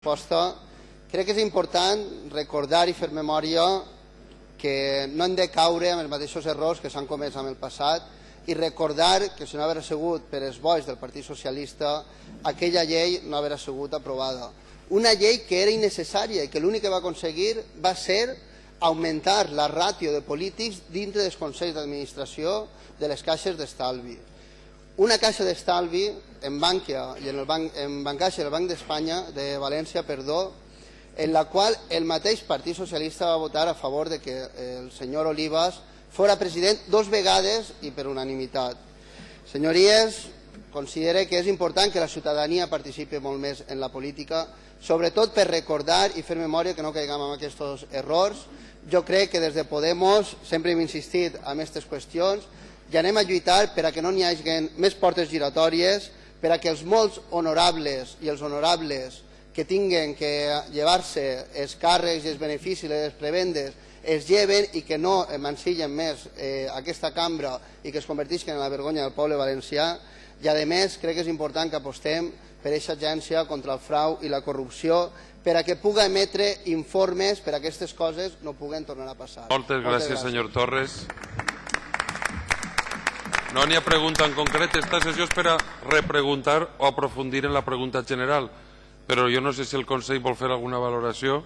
resposta. Crec que és important recordar i fer memòria que no hem de caure en els mateixos errors que s'han comès en el passat i recordar que si no hagués sigut per els bois del Partit Socialista aquella llei no hagués sigut aprovada. Una llei que era innecessària i que l'únic que va aconseguir va ser augmentar la ràtio de polítics dintre dels consells d'administració de les caixes d'estalvi una caixa d'estalvi en Bankia i en, el banc, en Bancaixa del Banc d'Espanya de València, perdó, en la qual el mateix Partit Socialista va votar a favor de que el senyor Olivas fora president dos vegades i per unanimitat. Senyories, considere que és important que la ciutadania participi molt més en la política, sobretot per recordar i fer memòria que no caiguem en aquests errors. Jo crec que des de Podemos sempre hem insistit en aquestes qüestions i anem a lluitar per a que no n'hi hagi més portes giratòries, per a que els molts honorables i els honorables que tinguen que llevar-se els càrrecs i els beneficis i les prebendes es lleven i que no emancillen més eh, aquesta cambra i que es convertisquen en la vergonya del poble valencià i a més crec que és important que apostem per aquesta agència contra el frau i la corrupció per a que pugui emetre informes per a aquestes coses no puguen tornar a passar. Moltes gràcies, Moltes gràcies. senyor Torres. No n'hi ha pregunta en concret. Esta sessió és per a repreguntar o aprofundir en la pregunta general. Però jo no sé si el Consell vol fer alguna valoració.